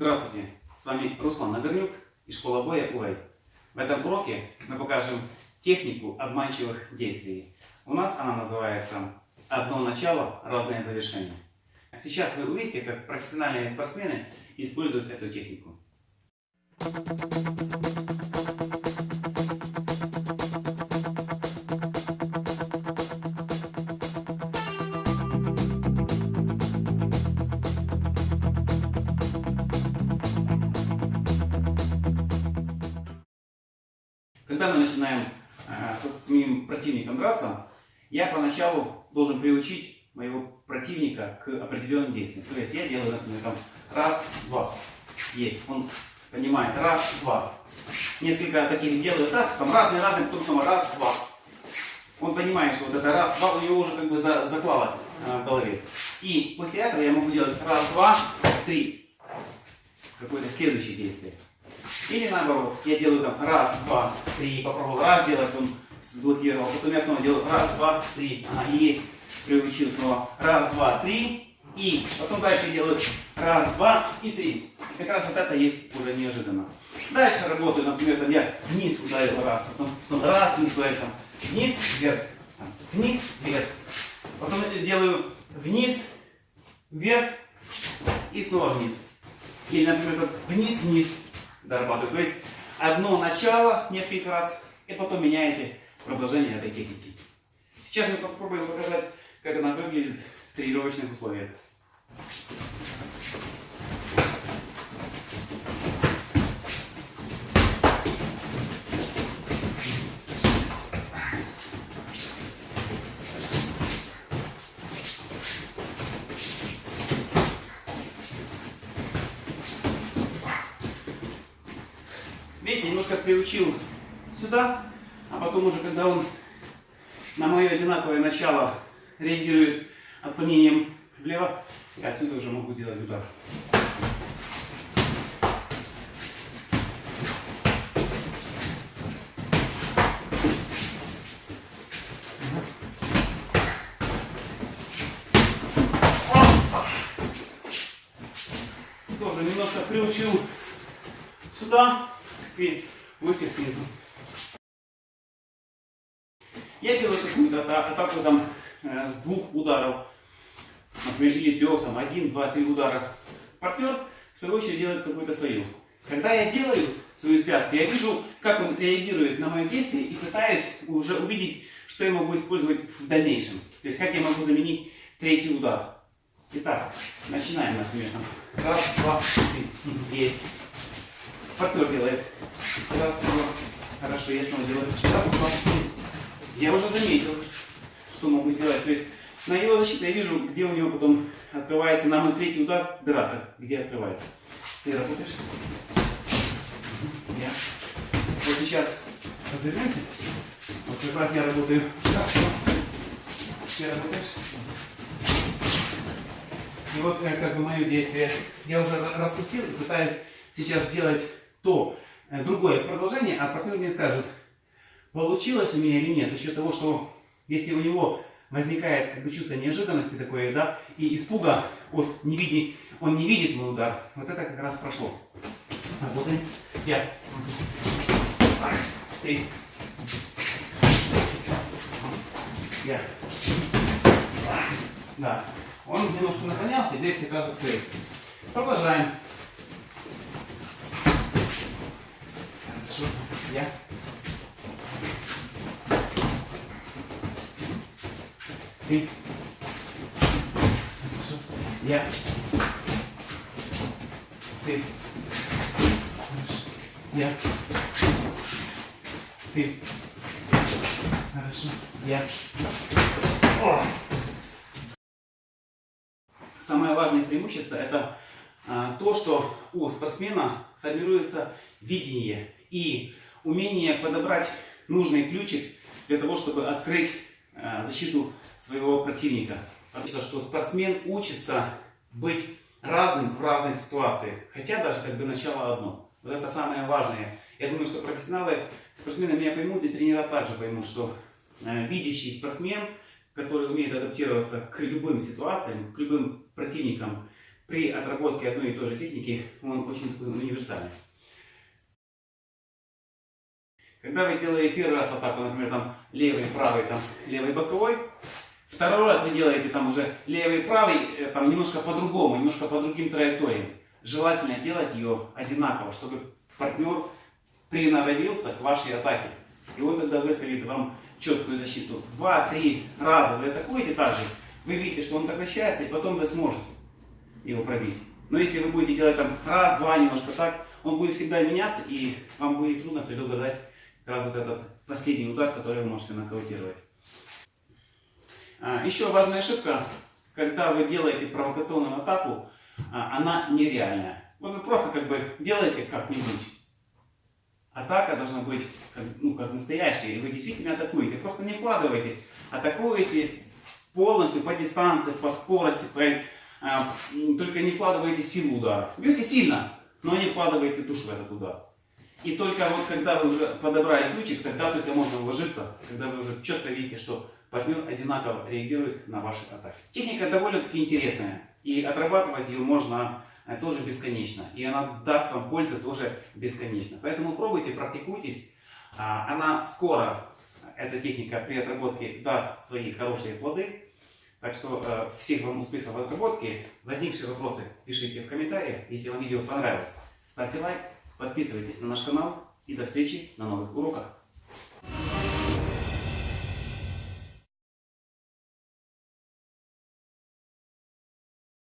Здравствуйте, с вами Руслан Нагорнюк и школа боя УЭЙ. В этом уроке мы покажем технику обманчивых действий. У нас она называется «Одно начало, разное завершение». Сейчас вы увидите, как профессиональные спортсмены используют эту технику. Когда мы начинаем э, со своим противником драться, я поначалу должен приучить моего противника к определенным действиям. То есть я делаю, например, там, раз, два. Есть. Он понимает, раз, два. Несколько таких делаю так, там разные, разные, потом снова раз, два. Он понимает, что вот это раз, два у него уже как бы за, заклалось э, в голове. И после этого я могу делать раз, два, три. Какое-то следующее действие. Или наоборот, я делаю там раз, два, три, попробовал раз сделать, он заблокировал, потом я снова делаю раз, два, три, ага, есть, приучил снова, раз, два, три, и потом дальше я делаю раз, два и три. И как раз вот это есть уже неожиданно. Дальше работаю, например, там я вниз ударил раз, потом снова раз, вниз ударил, там, вниз, вверх, там, вниз, вверх. Потом делаю вниз, вверх и снова вниз. Или, например, вниз, вниз, дорабатывать. То есть одно начало несколько раз, и потом меняете продолжение этой техники. Сейчас мы попробуем показать, как она выглядит в тренировочных условиях. Видите, немножко приучил сюда, а потом уже, когда он на мое одинаковое начало реагирует отклонением влево, я отсюда уже могу сделать удар. Тоже немножко приучил сюда, и выстрел снизу. Я делаю какую-то атаку там э, с двух ударов, например, или трех, там, один, два, три удара. Партнер, в свою очередь, делает какую-то свою. Когда я делаю свою связку, я вижу, как он реагирует на мое действие и пытаюсь уже увидеть, что я могу использовать в дальнейшем. То есть, как я могу заменить третий удар. Итак, начинаем, например, там, раз, два, три, есть. Партнер делает. Раз, два. Хорошо, я снова делаю. Раз, два. Я уже заметил, что могу сделать. То есть на его защите я вижу, где у него потом открывается на мой третий удар драка. Где открывается. Ты работаешь? Я. Вот сейчас развернемся. Вот как раз я работаю. Ты работаешь? И вот как бы мое действие. Я уже распустил и пытаюсь сейчас сделать то э, другое продолжение, а партнер мне скажет, получилось у меня или нет, за счет того, что если у него возникает как бы, чувство неожиданности такое, да, и испуга от не видеть, он не видит мой удар, вот это как раз прошло. Работаем. Я. Ты. Я. Да. Он немножко наклонялся, здесь как раз цель. Продолжаем. Я. Ты. Я. Ты. Я. Ты. Хорошо. Я. О! Самое важное преимущество это а, то, что у спортсмена формируется видение и умение подобрать нужный ключик для того, чтобы открыть э, защиту своего противника. Потому что спортсмен учится быть разным в разных ситуациях, хотя даже как бы начало одно. Вот это самое важное. Я думаю, что профессионалы, спортсмены меня поймут и тренера также поймут, что э, видящий спортсмен, который умеет адаптироваться к любым ситуациям, к любым противникам, при отработке одной и той же техники он очень такой универсальный. Когда вы делаете первый раз атаку, например, там левый, правый, там левый боковой, второй раз вы делаете там уже левый, правый, э, там немножко по-другому, немножко по другим траекториям. Желательно делать ее одинаково, чтобы партнер приноровился к вашей атаке. И он тогда выставит вам четкую защиту. Два-три раза вы атакуете так же, вы видите, что он так защищается, и потом вы сможете его пробить. Но если вы будете делать там раз, два, немножко так, он будет всегда меняться, и вам будет трудно предугадать как раз вот этот последний удар, который вы можете нокаутировать. А, еще важная ошибка, когда вы делаете провокационную атаку, а, она нереальная. Вот вы просто как бы делаете как-нибудь. Атака должна быть как, ну, как настоящая, и вы действительно атакуете. Просто не вкладывайтесь. Атакуете полностью по дистанции, по скорости, по, а, только не вкладывайте силу удара. Бьете сильно, но не вкладывайте душу в этот удар. И только вот когда вы уже подобрали ключик, тогда только можно вложиться, когда вы уже четко видите, что партнер одинаково реагирует на ваши атаки. Техника довольно-таки интересная, и отрабатывать ее можно э, тоже бесконечно. И она даст вам пользы тоже бесконечно. Поэтому пробуйте, практикуйтесь. А, она скоро, эта техника при отработке даст свои хорошие плоды. Так что э, всех вам успехов в отработке. Возникшие вопросы пишите в комментариях. Если вам видео понравилось, ставьте лайк, подписывайтесь на наш канал и до встречи на новых уроках.